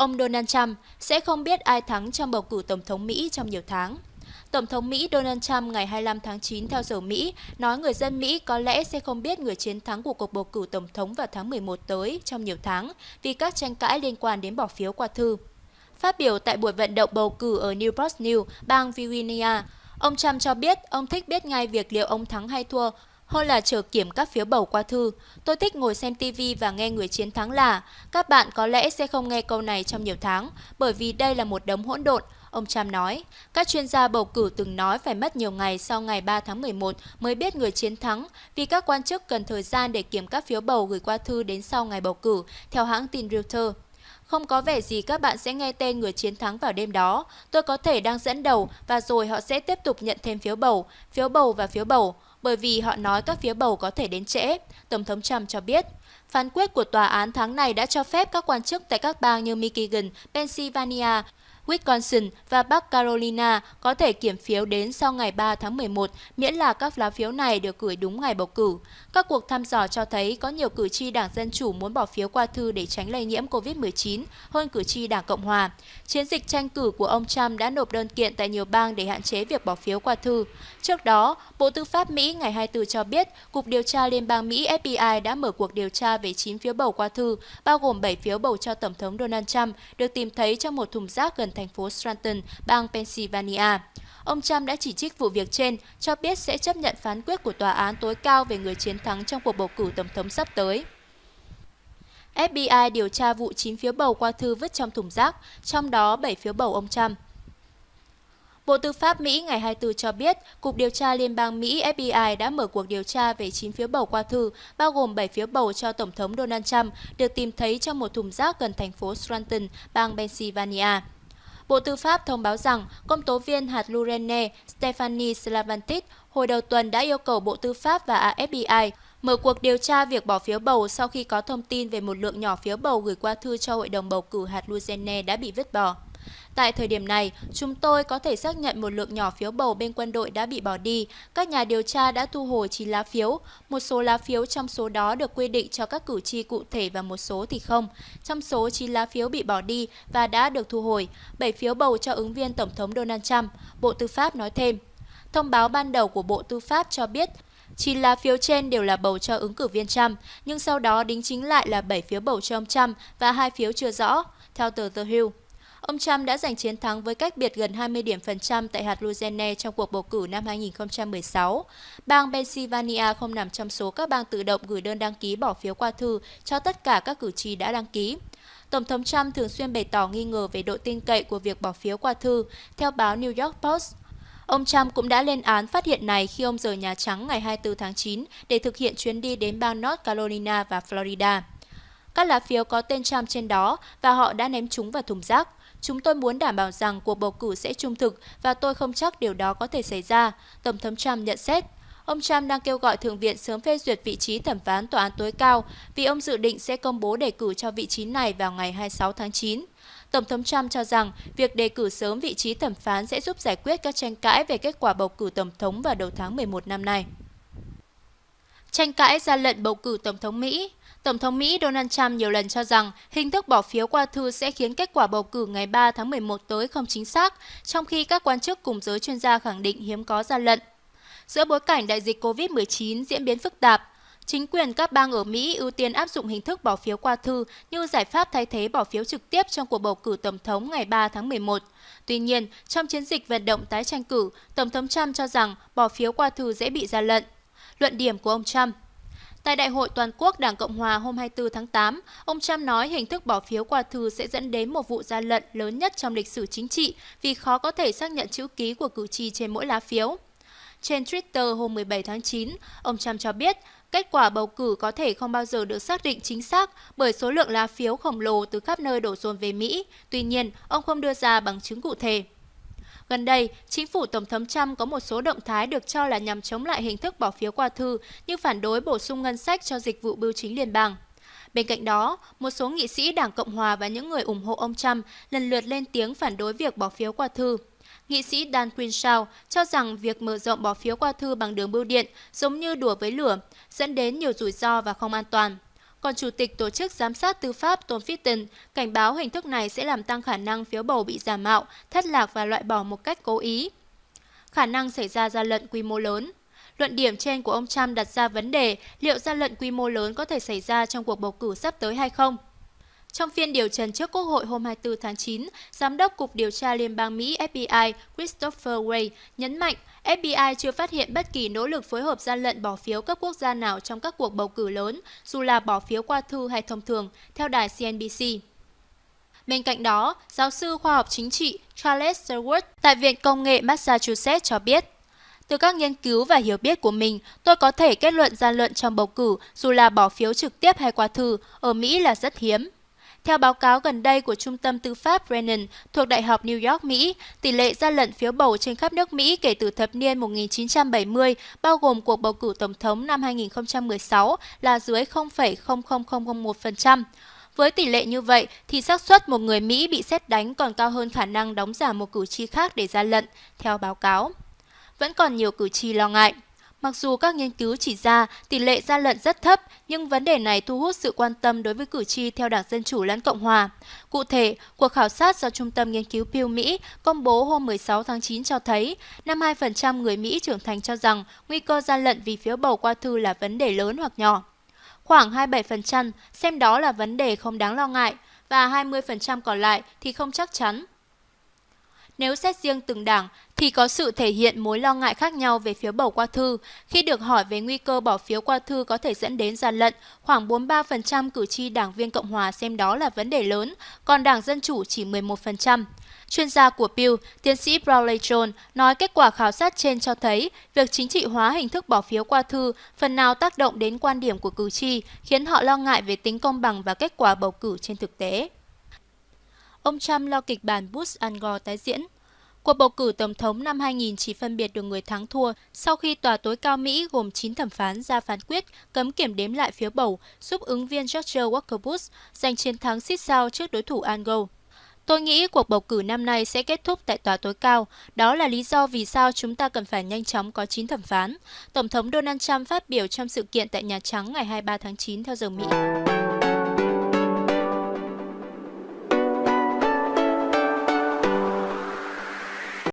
ông Donald Trump sẽ không biết ai thắng trong bầu cử Tổng thống Mỹ trong nhiều tháng. Tổng thống Mỹ Donald Trump ngày 25 tháng 9 theo giờ Mỹ nói người dân Mỹ có lẽ sẽ không biết người chiến thắng của cuộc bầu cử Tổng thống vào tháng 11 tới trong nhiều tháng vì các tranh cãi liên quan đến bỏ phiếu qua thư. Phát biểu tại buổi vận động bầu cử ở Newport News, bang Virginia, ông Trump cho biết ông thích biết ngay việc liệu ông thắng hay thua hơn là chờ kiểm các phiếu bầu qua thư. Tôi thích ngồi xem TV và nghe người chiến thắng là các bạn có lẽ sẽ không nghe câu này trong nhiều tháng bởi vì đây là một đống hỗn độn. Ông Trump nói, các chuyên gia bầu cử từng nói phải mất nhiều ngày sau ngày 3 tháng 11 mới biết người chiến thắng vì các quan chức cần thời gian để kiểm các phiếu bầu gửi qua thư đến sau ngày bầu cử, theo hãng tin Reuters. Không có vẻ gì các bạn sẽ nghe tên người chiến thắng vào đêm đó. Tôi có thể đang dẫn đầu và rồi họ sẽ tiếp tục nhận thêm phiếu bầu, phiếu bầu và phiếu bầu, bởi vì họ nói các phiếu bầu có thể đến trễ, Tổng thống Trump cho biết. Phán quyết của tòa án tháng này đã cho phép các quan chức tại các bang như Michigan, Pennsylvania, Wisconsin và Bắc Carolina có thể kiểm phiếu đến sau ngày 3 tháng 11, miễn là các lá phiếu này được gửi đúng ngày bầu cử. Các cuộc thăm dò cho thấy có nhiều cử tri Đảng Dân Chủ muốn bỏ phiếu qua thư để tránh lây nhiễm COVID-19 hơn cử tri Đảng Cộng Hòa. Chiến dịch tranh cử của ông Trump đã nộp đơn kiện tại nhiều bang để hạn chế việc bỏ phiếu qua thư. Trước đó, Bộ Tư pháp Mỹ ngày 24 cho biết Cục Điều tra Liên bang Mỹ FBI đã mở cuộc điều tra về 9 phiếu bầu qua thư, bao gồm 7 phiếu bầu cho Tổng thống Donald Trump, được tìm thấy trong một thùng rác gần thành phố Scranton, bang Pennsylvania. Ông Trump đã chỉ trích vụ việc trên, cho biết sẽ chấp nhận phán quyết của tòa án tối cao về người chiến thắng trong cuộc bầu cử tổng thống sắp tới. FBI điều tra vụ 9 phiếu bầu qua thư vứt trong thùng rác, trong đó 7 phiếu bầu ông Trump. Bộ Tư pháp Mỹ ngày 24 cho biết, Cục Điều tra Liên bang Mỹ FBI đã mở cuộc điều tra về 9 phiếu bầu qua thư, bao gồm 7 phiếu bầu cho Tổng thống Donald Trump, được tìm thấy trong một thùng rác gần thành phố Scranton, bang Pennsylvania. Bộ Tư pháp thông báo rằng công tố viên hạt Lurene Stephanie Slavantis hồi đầu tuần đã yêu cầu Bộ Tư pháp và FBI mở cuộc điều tra việc bỏ phiếu bầu sau khi có thông tin về một lượng nhỏ phiếu bầu gửi qua thư cho Hội đồng bầu cử hạt Lurene đã bị vứt bỏ. Tại thời điểm này, chúng tôi có thể xác nhận một lượng nhỏ phiếu bầu bên quân đội đã bị bỏ đi. Các nhà điều tra đã thu hồi 9 lá phiếu. Một số lá phiếu trong số đó được quy định cho các cử tri cụ thể và một số thì không. Trong số 9 lá phiếu bị bỏ đi và đã được thu hồi, 7 phiếu bầu cho ứng viên Tổng thống Donald Trump, Bộ Tư pháp nói thêm. Thông báo ban đầu của Bộ Tư pháp cho biết 9 lá phiếu trên đều là bầu cho ứng cử viên Trump, nhưng sau đó đính chính lại là 7 phiếu bầu cho ông Trump và hai phiếu chưa rõ, theo tờ The Hill. Ông Trump đã giành chiến thắng với cách biệt gần 20 điểm phần trăm tại hạt Louisiana trong cuộc bầu cử năm 2016. Bang Pennsylvania không nằm trong số các bang tự động gửi đơn đăng ký bỏ phiếu qua thư cho tất cả các cử tri đã đăng ký. Tổng thống Trump thường xuyên bày tỏ nghi ngờ về độ tin cậy của việc bỏ phiếu qua thư, theo báo New York Post. Ông Trump cũng đã lên án phát hiện này khi ông rời Nhà Trắng ngày 24 tháng 9 để thực hiện chuyến đi đến bang North Carolina và Florida. Các lá phiếu có tên Trump trên đó và họ đã ném chúng vào thùng rác. Chúng tôi muốn đảm bảo rằng cuộc bầu cử sẽ trung thực và tôi không chắc điều đó có thể xảy ra, Tổng thống Trump nhận xét. Ông Trump đang kêu gọi Thượng viện sớm phê duyệt vị trí thẩm phán tòa án tối cao vì ông dự định sẽ công bố đề cử cho vị trí này vào ngày 26 tháng 9. Tổng thống Trump cho rằng việc đề cử sớm vị trí thẩm phán sẽ giúp giải quyết các tranh cãi về kết quả bầu cử tổng thống vào đầu tháng 11 năm nay. Tranh cãi ra lệnh bầu cử Tổng thống Mỹ Tổng thống Mỹ Donald Trump nhiều lần cho rằng hình thức bỏ phiếu qua thư sẽ khiến kết quả bầu cử ngày 3 tháng 11 tới không chính xác, trong khi các quan chức cùng giới chuyên gia khẳng định hiếm có gian lận. Giữa bối cảnh đại dịch COVID-19 diễn biến phức tạp, chính quyền các bang ở Mỹ ưu tiên áp dụng hình thức bỏ phiếu qua thư như giải pháp thay thế bỏ phiếu trực tiếp trong cuộc bầu cử tổng thống ngày 3 tháng 11. Tuy nhiên, trong chiến dịch vận động tái tranh cử, Tổng thống Trump cho rằng bỏ phiếu qua thư dễ bị gian lận. Luận điểm của ông Trump Tại Đại hội Toàn quốc Đảng Cộng Hòa hôm 24 tháng 8, ông Trump nói hình thức bỏ phiếu qua thư sẽ dẫn đến một vụ gian lận lớn nhất trong lịch sử chính trị vì khó có thể xác nhận chữ ký của cử tri trên mỗi lá phiếu. Trên Twitter hôm 17 tháng 9, ông Trump cho biết kết quả bầu cử có thể không bao giờ được xác định chính xác bởi số lượng lá phiếu khổng lồ từ khắp nơi đổ dồn về Mỹ. Tuy nhiên, ông không đưa ra bằng chứng cụ thể. Gần đây, chính phủ Tổng thống Trump có một số động thái được cho là nhằm chống lại hình thức bỏ phiếu qua thư như phản đối bổ sung ngân sách cho dịch vụ bưu chính liên bang. Bên cạnh đó, một số nghị sĩ Đảng Cộng Hòa và những người ủng hộ ông Trump lần lượt lên tiếng phản đối việc bỏ phiếu qua thư. Nghị sĩ Dan Crenshaw cho rằng việc mở rộng bỏ phiếu qua thư bằng đường bưu điện giống như đùa với lửa, dẫn đến nhiều rủi ro và không an toàn còn Chủ tịch Tổ chức Giám sát Tư pháp Tom Fitton cảnh báo hình thức này sẽ làm tăng khả năng phiếu bầu bị giả mạo, thất lạc và loại bỏ một cách cố ý. Khả năng xảy ra gian lận quy mô lớn Luận điểm trên của ông Trump đặt ra vấn đề liệu gian lận quy mô lớn có thể xảy ra trong cuộc bầu cử sắp tới hay không. Trong phiên điều trần trước Quốc hội hôm 24 tháng 9, Giám đốc Cục Điều tra Liên bang Mỹ FBI Christopher Wray nhấn mạnh FBI chưa phát hiện bất kỳ nỗ lực phối hợp gian lận bỏ phiếu cấp quốc gia nào trong các cuộc bầu cử lớn, dù là bỏ phiếu qua thư hay thông thường, theo đài CNBC. Bên cạnh đó, giáo sư khoa học chính trị Charles sherwood tại Viện Công nghệ Massachusetts cho biết, từ các nghiên cứu và hiểu biết của mình, tôi có thể kết luận gian lận trong bầu cử, dù là bỏ phiếu trực tiếp hay qua thư, ở Mỹ là rất hiếm. Theo báo cáo gần đây của Trung tâm Tư pháp Brennan thuộc Đại học New York, Mỹ, tỷ lệ gian lận phiếu bầu trên khắp nước Mỹ kể từ thập niên 1970, bao gồm cuộc bầu cử tổng thống năm 2016, là dưới 0,00001%. Với tỷ lệ như vậy thì xác suất một người Mỹ bị xét đánh còn cao hơn khả năng đóng giả một cử tri khác để gian lận, theo báo cáo. Vẫn còn nhiều cử tri lo ngại. Mặc dù các nghiên cứu chỉ ra tỷ lệ gian lận rất thấp, nhưng vấn đề này thu hút sự quan tâm đối với cử tri theo Đảng Dân Chủ lẫn Cộng Hòa. Cụ thể, cuộc khảo sát do Trung tâm Nghiên cứu Pew Mỹ công bố hôm 16 tháng 9 cho thấy 52% người Mỹ trưởng thành cho rằng nguy cơ gian lận vì phiếu bầu qua thư là vấn đề lớn hoặc nhỏ. Khoảng 27% xem đó là vấn đề không đáng lo ngại và 20% còn lại thì không chắc chắn. Nếu xét riêng từng đảng thì có sự thể hiện mối lo ngại khác nhau về phiếu bầu qua thư. Khi được hỏi về nguy cơ bỏ phiếu qua thư có thể dẫn đến gian lận, khoảng 43% cử tri đảng viên Cộng hòa xem đó là vấn đề lớn, còn đảng Dân Chủ chỉ 11%. Chuyên gia của Pew, tiến sĩ Brawley John, nói kết quả khảo sát trên cho thấy việc chính trị hóa hình thức bỏ phiếu qua thư phần nào tác động đến quan điểm của cử tri, khiến họ lo ngại về tính công bằng và kết quả bầu cử trên thực tế. Ông Trump lo kịch bản Bush-Gore tái diễn. Cuộc bầu cử tổng thống năm 2000 chỉ phân biệt được người thắng thua sau khi tòa tối cao Mỹ gồm 9 thẩm phán ra phán quyết cấm kiểm đếm lại phiếu bầu, giúp ứng viên George Walker Bush giành chiến thắng xít sao trước đối thủ Al Gore. Tôi nghĩ cuộc bầu cử năm nay sẽ kết thúc tại tòa tối cao. Đó là lý do vì sao chúng ta cần phải nhanh chóng có 9 thẩm phán. Tổng thống Donald Trump phát biểu trong sự kiện tại Nhà Trắng ngày 23 tháng 9 theo giờ Mỹ.